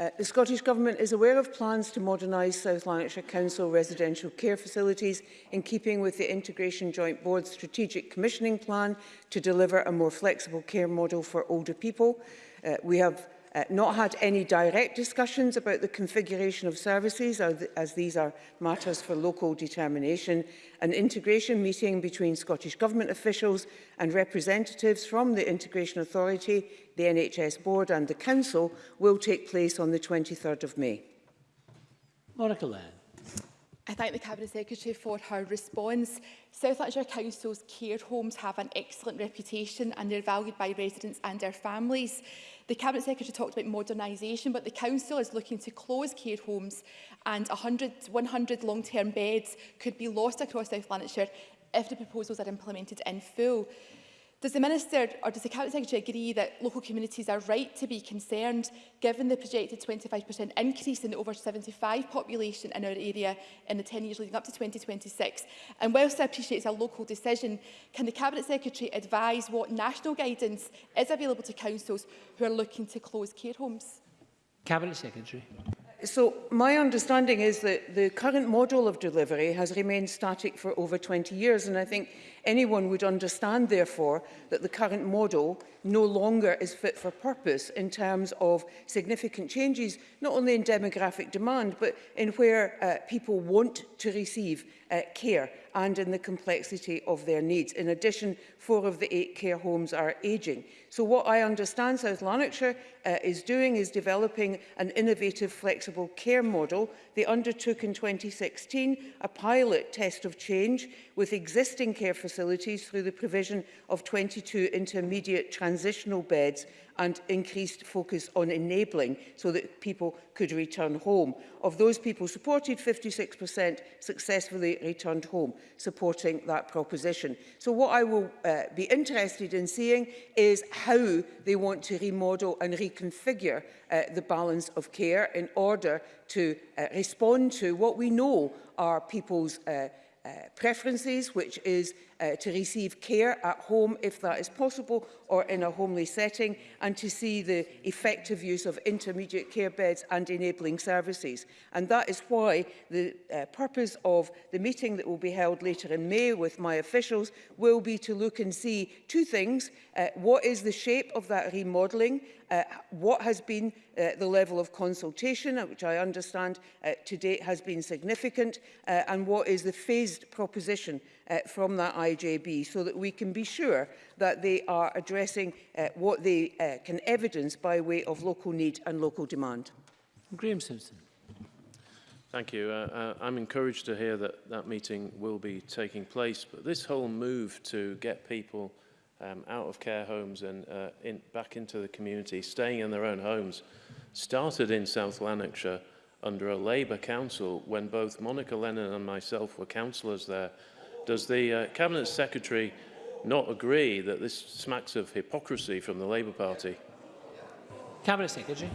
Uh, the Scottish Government is aware of plans to modernise South Lanarkshire Council residential care facilities in keeping with the Integration Joint Board's strategic commissioning plan to deliver a more flexible care model for older people. Uh, we have uh, not had any direct discussions about the configuration of services, as these are matters for local determination, an integration meeting between Scottish Government officials and representatives from the Integration Authority, the NHS Board and the Council will take place on the 23rd of May. Monica Lenn. I thank the Cabinet Secretary for her response. South Lancashire Council's care homes have an excellent reputation and they're valued by residents and their families. The Cabinet Secretary talked about modernisation, but the Council is looking to close care homes and 100, 100 long-term beds could be lost across South Lancashire if the proposals are implemented in full. Does the Minister or does the Cabinet Secretary agree that local communities are right to be concerned given the projected 25% increase in the over 75 population in our area in the 10 years leading up to 2026? And whilst I appreciate it's a local decision, can the Cabinet Secretary advise what national guidance is available to councils who are looking to close care homes? Cabinet Secretary so my understanding is that the current model of delivery has remained static for over 20 years and I think anyone would understand therefore that the current model no longer is fit for purpose in terms of significant changes not only in demographic demand but in where uh, people want to receive uh, care and in the complexity of their needs. In addition, four of the eight care homes are ageing. So what I understand South Lanarkshire uh, is doing is developing an innovative flexible care model. They undertook in 2016 a pilot test of change with existing care facilities through the provision of 22 intermediate transitional beds and increased focus on enabling so that people could return home. Of those people supported, 56% successfully returned home, supporting that proposition. So what I will uh, be interested in seeing is how they want to remodel and reconfigure uh, the balance of care in order to uh, respond to what we know are people's uh, uh, preferences, which is Uh, to receive care at home if that is possible or in a homely setting and to see the effective use of intermediate care beds and enabling services. And that is why the uh, purpose of the meeting that will be held later in May with my officials will be to look and see two things. Uh, what is the shape of that remodelling? Uh, what has been uh, the level of consultation, uh, which I understand uh, to date has been significant, uh, and what is the phased proposition uh, from that IJB so that we can be sure that they are addressing uh, what they uh, can evidence by way of local need and local demand. Graham Simpson. Thank you. Uh, uh, I'm encouraged to hear that that meeting will be taking place, but this whole move to get people um, out of care homes and uh, in, back into the community, staying in their own homes, started in South Lanarkshire under a Labour council when both Monica Lennon and myself were councillors there Does the uh, Cabinet Secretary not agree that this smacks of hypocrisy from the Labour Party? Cabinet Secretary.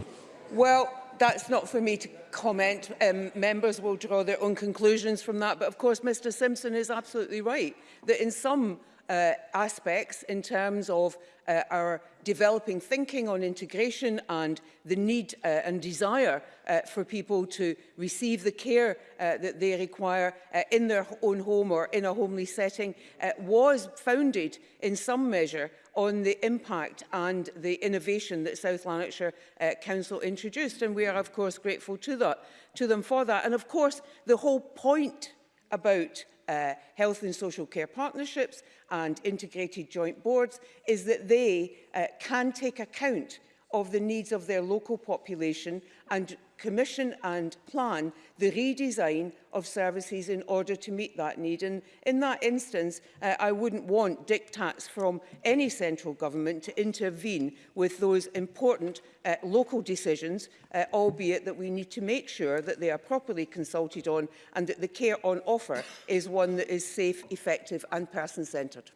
Well, that's not for me to comment. Um, members will draw their own conclusions from that. But of course, Mr Simpson is absolutely right that in some uh, aspects in terms of uh, our developing thinking on integration and the need uh, and desire uh, for people to receive the care uh, that they require uh, in their own home or in a homely setting uh, was founded in some measure on the impact and the innovation that South Lanarkshire uh, Council introduced and we are of course grateful to that to them for that and of course the whole point about uh, health and social care partnerships and integrated joint boards is that they uh, can take account of the needs of their local population and commission and plan the redesign of services in order to meet that need. And in that instance, uh, I wouldn't want diktats from any central government to intervene with those important uh, local decisions, uh, albeit that we need to make sure that they are properly consulted on and that the care on offer is one that is safe, effective and person-centred.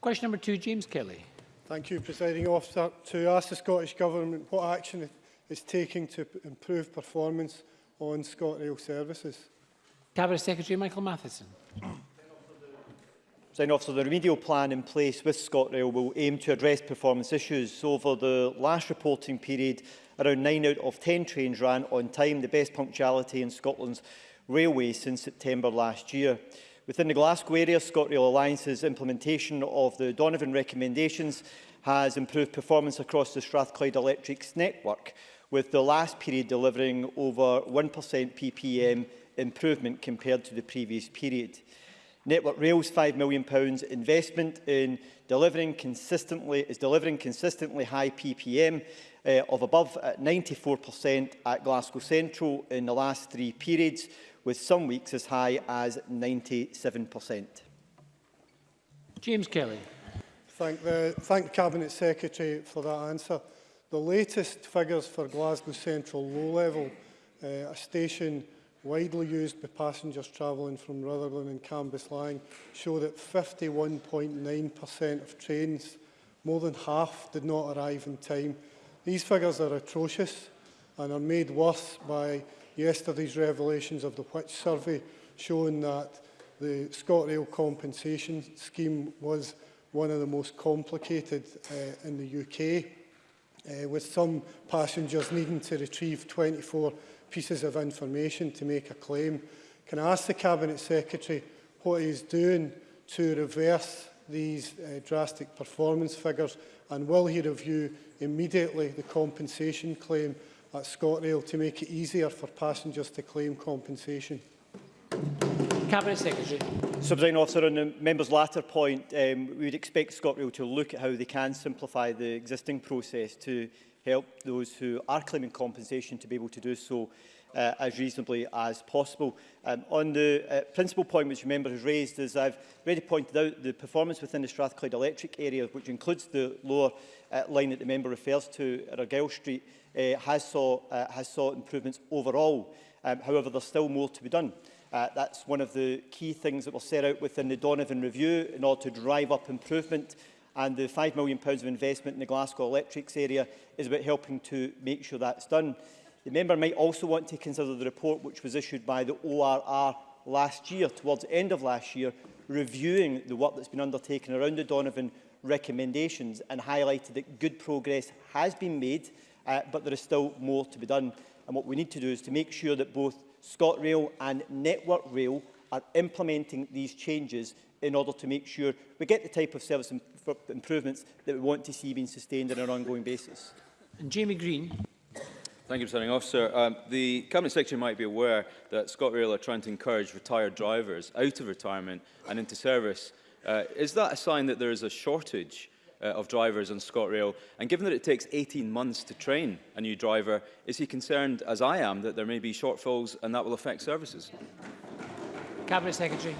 Question number two, James Kelly. Thank you, Presiding Officer. To ask the Scottish Government what action is taking to improve performance on ScotRail services? Cabinet Secretary Michael Matheson. President Officer, the remedial plan in place with ScotRail will aim to address performance issues. Over the last reporting period, around 9 out of 10 trains ran on time, the best punctuality in Scotland's railway since September last year. Within the Glasgow area, ScotRail Alliance's implementation of the Donovan recommendations has improved performance across the Strathclyde Electric's network with the last period delivering over 1% PPM improvement compared to the previous period. Network Rail's £5 million investment in delivering consistently, is delivering consistently high PPM uh, of above 94% uh, at Glasgow Central in the last three periods, with some weeks as high as 97%. James Kelly. Thank the, thank the Cabinet Secretary for that answer. The latest figures for Glasgow Central low-level, uh, a station widely used by passengers travelling from Rutherglen and Cambus Lang, show that 51.9% of trains, more than half, did not arrive in time. These figures are atrocious and are made worse by yesterday's revelations of the Witch survey showing that the ScotRail compensation scheme was one of the most complicated uh, in the UK uh, with some passengers needing to retrieve 24 pieces of information to make a claim. Can I ask the Cabinet Secretary what he is doing to reverse these uh, drastic performance figures and will he review immediately the compensation claim at ScotRail to make it easier for passengers to claim compensation? Cabinet Secretary. President officer, on the member's latter point, um, we would expect ScotRail to look at how they can simplify the existing process to help those who are claiming compensation to be able to do so uh, as reasonably as possible. Um, on the uh, principal point which the member has raised as I've already pointed out the performance within the Strathclyde electric area, which includes the lower uh, line that the member refers to at Argyle Street, uh, has, saw, uh, has saw improvements overall. Um, however, there's still more to be done. Uh, that's one of the key things that we'll set out within the Donovan Review in order to drive up improvement and the £5 million of investment in the Glasgow Electrics area is about helping to make sure that's done. The member might also want to consider the report which was issued by the ORR last year, towards the end of last year, reviewing the work that's been undertaken around the Donovan recommendations and highlighted that good progress has been made, uh, but there is still more to be done. And what we need to do is to make sure that both ScotRail and Network Rail are implementing these changes in order to make sure we get the type of service imp improvements that we want to see being sustained on an ongoing basis. And Jamie Green. Thank you, Presiding Officer. Um, the Cabinet Secretary might be aware that ScotRail are trying to encourage retired drivers out of retirement and into service. Uh, is that a sign that there is a shortage uh, of drivers on ScotRail. And given that it takes 18 months to train a new driver, is he concerned, as I am, that there may be shortfalls and that will affect services? Cabinet Secretary.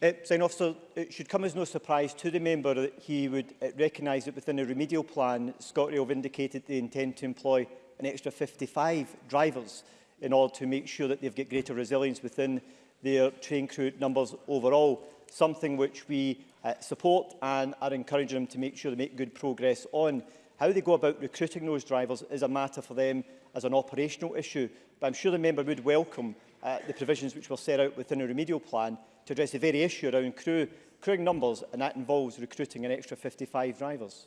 Uh, Sign officer, it should come as no surprise to the member that he would uh, recognise that within a remedial plan, ScotRail have indicated they intend to employ an extra 55 drivers in order to make sure that they've got greater resilience within their train crew numbers overall something which we uh, support and are encouraging them to make sure they make good progress on. How they go about recruiting those drivers is a matter for them as an operational issue, but I'm sure the member would welcome uh, the provisions which were set out within a remedial plan to address the very issue around crew, crewing numbers, and that involves recruiting an extra 55 drivers.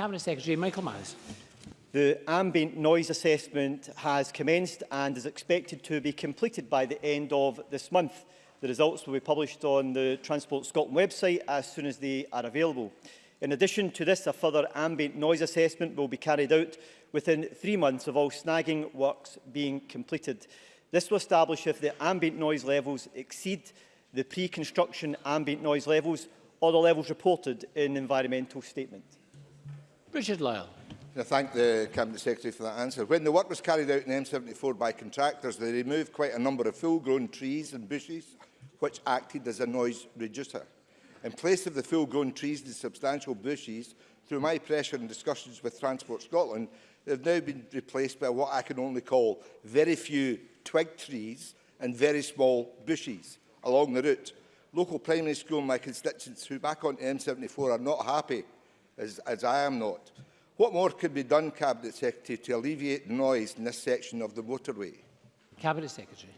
Cabinet Secretary Michael Miles. The ambient noise assessment has commenced and is expected to be completed by the end of this month. The results will be published on the Transport Scotland website as soon as they are available. In addition to this, a further ambient noise assessment will be carried out within three months of all snagging works being completed. This will establish if the ambient noise levels exceed the pre-construction ambient noise levels or the levels reported in environmental statement. Richard Lyle. I thank the Cabinet Secretary for that answer. When the work was carried out in M74 by contractors, they removed quite a number of full-grown trees and bushes, which acted as a noise reducer in place of the full-grown trees and substantial bushes, through my pressure and discussions with Transport Scotland, they've now been replaced by what I can only call very few twig trees and very small bushes along the route. Local primary school in my constituents who back on M74 are not happy, as, as I am not. What more could be done, Cabinet Secretary, to alleviate noise in this section of the motorway? Cabinet Secretary.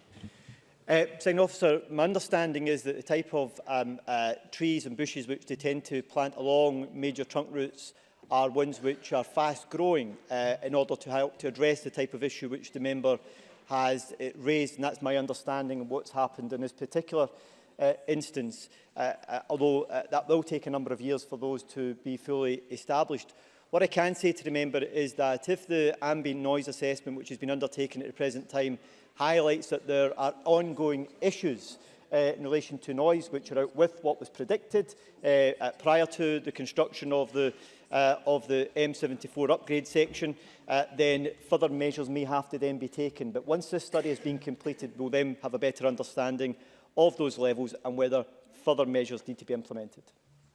Uh, officer, my understanding is that the type of um, uh, trees and bushes which they tend to plant along major trunk routes are ones which are fast growing uh, in order to help to address the type of issue which the member has uh, raised and that's my understanding of what's happened in this particular uh, instance uh, uh, although uh, that will take a number of years for those to be fully established. What I can say to the member is that if the ambient noise assessment which has been undertaken at the present time highlights that there are ongoing issues uh, in relation to noise which are out with what was predicted uh, prior to the construction of the uh, of the M74 upgrade section, uh, then further measures may have to then be taken. But once this study has been completed, we'll then have a better understanding of those levels and whether further measures need to be implemented.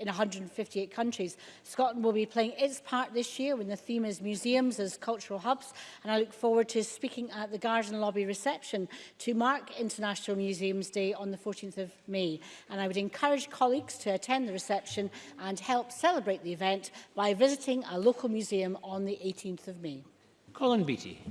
in 158 countries. Scotland will be playing its part this year when the theme is museums as cultural hubs and I look forward to speaking at the Garden Lobby reception to mark International Museums Day on the 14th of May and I would encourage colleagues to attend the reception and help celebrate the event by visiting a local museum on the 18th of May. Colin Beattie.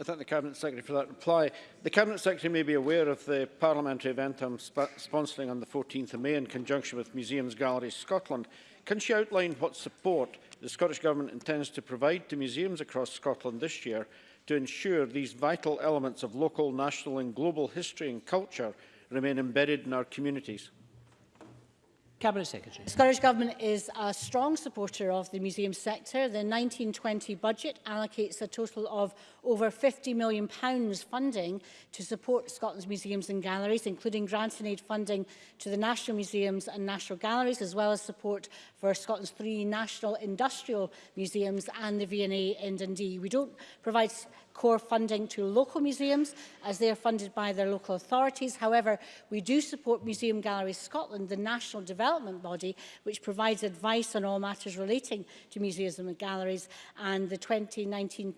I thank the Cabinet Secretary for that reply. The Cabinet Secretary may be aware of the parliamentary event I'm sp sponsoring on the 14th of May in conjunction with Museums Galleries Scotland. Can she outline what support the Scottish Government intends to provide to museums across Scotland this year to ensure these vital elements of local, national and global history and culture remain embedded in our communities? Cabinet Secretary. The Scottish Government is a strong supporter of the museum sector. The 1920 budget allocates a total of over £50 million pounds funding to support Scotland's museums and galleries, including grants and aid funding to the National Museums and National Galleries, as well as support for Scotland's three national industrial museums and the V&A in Dundee. We don't provide core funding to local museums as they are funded by their local authorities. However, we do support Museum Galleries Scotland, the national development body, which provides advice on all matters relating to museums and galleries and the 2019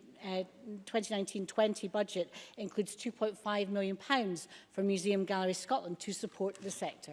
2019-20 uh, budget includes £2.5 million pounds for Museum Gallery Scotland to support the sector.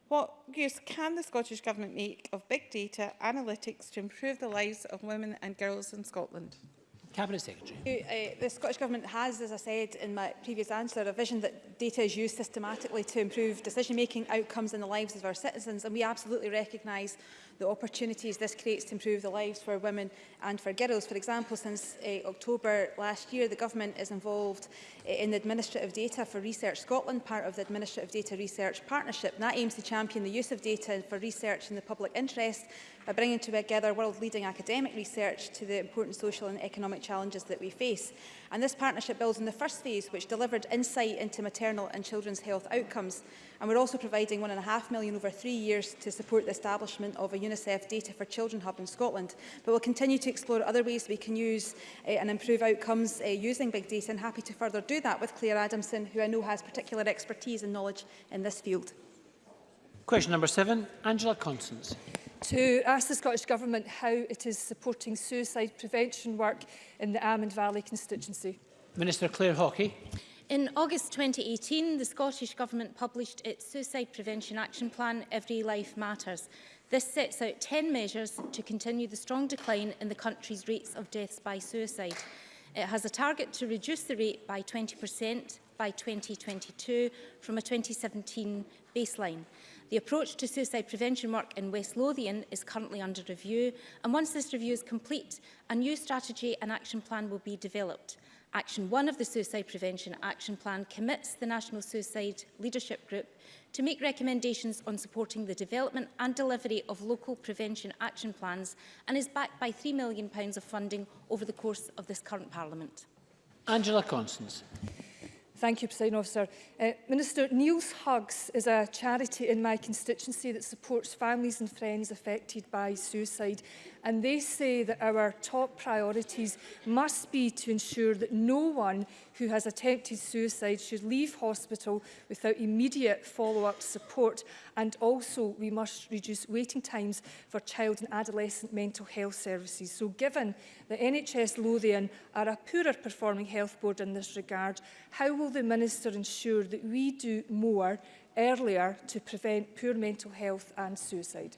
What use can the Scottish Government make of big data analytics to improve the lives of women and girls in Scotland? Cabinet Secretary. Uh, the Scottish Government has, as I said in my previous answer, a vision that data is used systematically to improve decision-making outcomes in the lives of our citizens, and we absolutely recognise the opportunities this creates to improve the lives for women and for girls. For example, since uh, October last year, the Government is involved uh, in the Administrative Data for Research Scotland, part of the Administrative Data Research Partnership. And that aims to champion the use of data for research in the public interest by bringing together world-leading academic research to the important social and economic challenges that we face. And this partnership builds on the first phase, which delivered insight into maternity maternal and children's health outcomes. And we're also providing £1.5 million over three years to support the establishment of a UNICEF Data for Children Hub in Scotland. But we'll continue to explore other ways we can use uh, and improve outcomes uh, using big data and happy to further do that with Claire Adamson, who I know has particular expertise and knowledge in this field. Question number seven, Angela Constance to ask the Scottish Government how it is supporting suicide prevention work in the Almond Valley constituency. Minister Claire Hawkey. In August 2018, the Scottish Government published its Suicide Prevention Action Plan, Every Life Matters. This sets out 10 measures to continue the strong decline in the country's rates of deaths by suicide. It has a target to reduce the rate by 20% by 2022 from a 2017 baseline. The approach to suicide prevention work in West Lothian is currently under review and once this review is complete, a new strategy and action plan will be developed. Action 1 of the Suicide Prevention Action Plan commits the National Suicide Leadership Group to make recommendations on supporting the development and delivery of local prevention action plans and is backed by £3 million of funding over the course of this current Parliament. Angela Constance. Thank you, President Officer. Uh, Minister, Neil's Hugs is a charity in my constituency that supports families and friends affected by suicide. And they say that our top priorities must be to ensure that no one who has attempted suicide should leave hospital without immediate follow-up support And also, we must reduce waiting times for child and adolescent mental health services. So given that NHS Lothian are a poorer performing health board in this regard, how will the Minister ensure that we do more earlier to prevent poor mental health and suicide?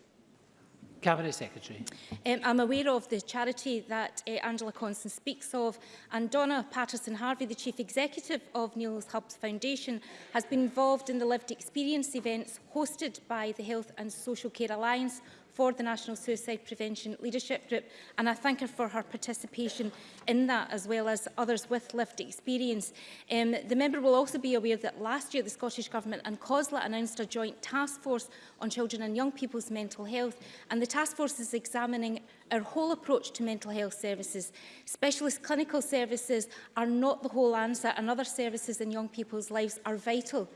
Cabinet Secretary. Um, I'm aware of the charity that uh, Angela Constance speaks of and Donna Patterson Harvey, the Chief Executive of Neil's Hubs Foundation, has been involved in the lived experience events hosted by the Health and Social Care Alliance for the National Suicide Prevention Leadership Group and I thank her for her participation in that as well as others with lived experience. Um, the member will also be aware that last year the Scottish Government and COSLA announced a joint task force on children and young people's mental health and the task force is examining our whole approach to mental health services. Specialist clinical services are not the whole answer and other services in young people's lives are vital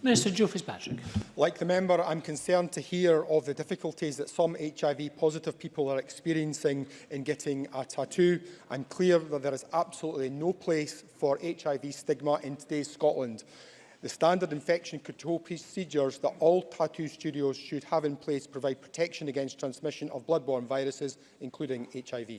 Minister Joe Patrick. Like the member, I'm concerned to hear of the difficulties that some HIV-positive people are experiencing in getting a tattoo. I'm clear that there is absolutely no place for HIV stigma in today's Scotland. The standard infection control procedures that all tattoo studios should have in place provide protection against transmission of bloodborne viruses, including HIV.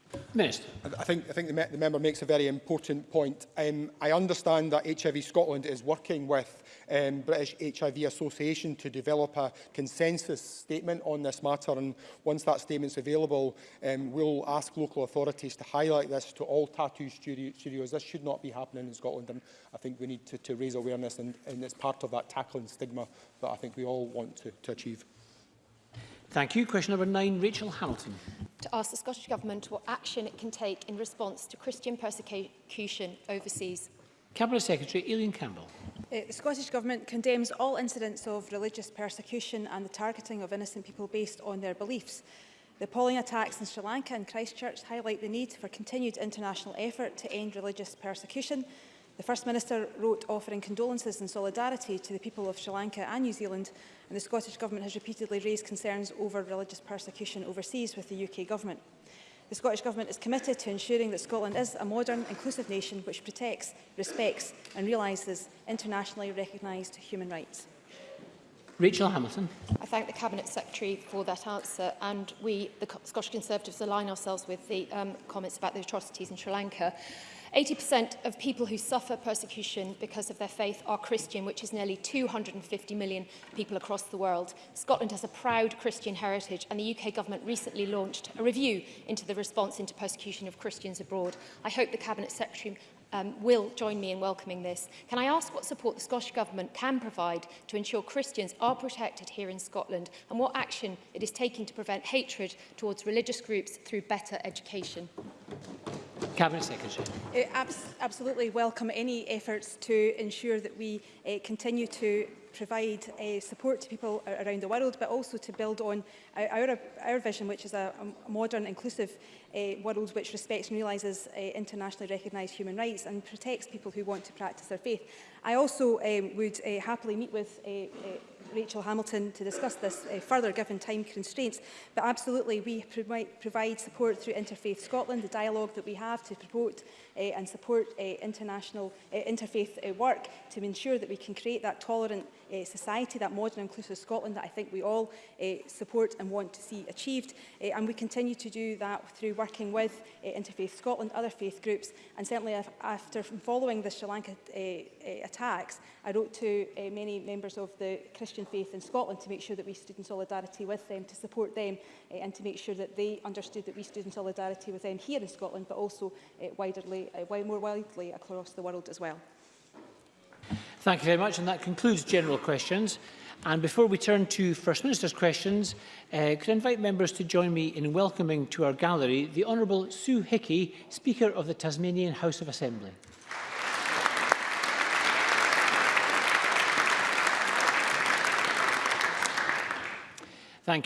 Minister. I think, I think the, me the member makes a very important point. Um, I understand that HIV Scotland is working with um, British HIV Association to develop a consensus statement on this matter and once that statement is available um, we'll ask local authorities to highlight this to all tattoo studio studios. This should not be happening in Scotland and I think we need to, to raise awareness and, and it's part of that tackling stigma that I think we all want to, to achieve. Thank you. Question number nine, Rachel Hamilton. To ask the Scottish Government what action it can take in response to Christian persecution overseas. Cabinet Secretary Aileen Campbell. Uh, the Scottish Government condemns all incidents of religious persecution and the targeting of innocent people based on their beliefs. The appalling attacks in Sri Lanka and Christchurch highlight the need for continued international effort to end religious persecution The First Minister wrote offering condolences and solidarity to the people of Sri Lanka and New Zealand, and the Scottish Government has repeatedly raised concerns over religious persecution overseas with the UK Government. The Scottish Government is committed to ensuring that Scotland is a modern, inclusive nation which protects, respects and realises internationally recognised human rights. Rachel Hamilton. I thank the Cabinet Secretary for that answer and we, the Scottish Conservatives, align ourselves with the um, comments about the atrocities in Sri Lanka. 80% of people who suffer persecution because of their faith are Christian, which is nearly 250 million people across the world. Scotland has a proud Christian heritage, and the UK government recently launched a review into the response into persecution of Christians abroad. I hope the Cabinet Secretary um, will join me in welcoming this. Can I ask what support the Scottish Government can provide to ensure Christians are protected here in Scotland and what action it is taking to prevent hatred towards religious groups through better education? Cabinet Secretary. Uh, abs absolutely welcome any efforts to ensure that we uh, continue to provide uh, support to people around the world, but also to build on our, our vision, which is a, a modern, inclusive uh, world which respects and realises uh, internationally recognised human rights and protects people who want to practice their faith. I also um, would uh, happily meet with uh, uh, Rachel Hamilton to discuss this uh, further given time constraints. But absolutely, we provi provide support through Interfaith Scotland, the dialogue that we have to promote uh, and support uh, international uh, interfaith uh, work to ensure that we can create that tolerant uh, society, that modern inclusive Scotland that I think we all uh, support and want to see achieved. Uh, and we continue to do that through working with uh, Interfaith Scotland, other faith groups, and certainly after following the Sri Lanka uh, attacks, I wrote to uh, many members of the Christian faith in Scotland to make sure that we stood in solidarity with them, to support them, uh, and to make sure that they understood that we stood in solidarity with them here in Scotland, but also uh, widely, uh, more widely across the world as well. Thank you very much, and that concludes general questions. And before we turn to First Minister's questions, uh, could I invite members to join me in welcoming to our gallery the Honourable Sue Hickey, Speaker of the Tasmanian House of Assembly. Thank you.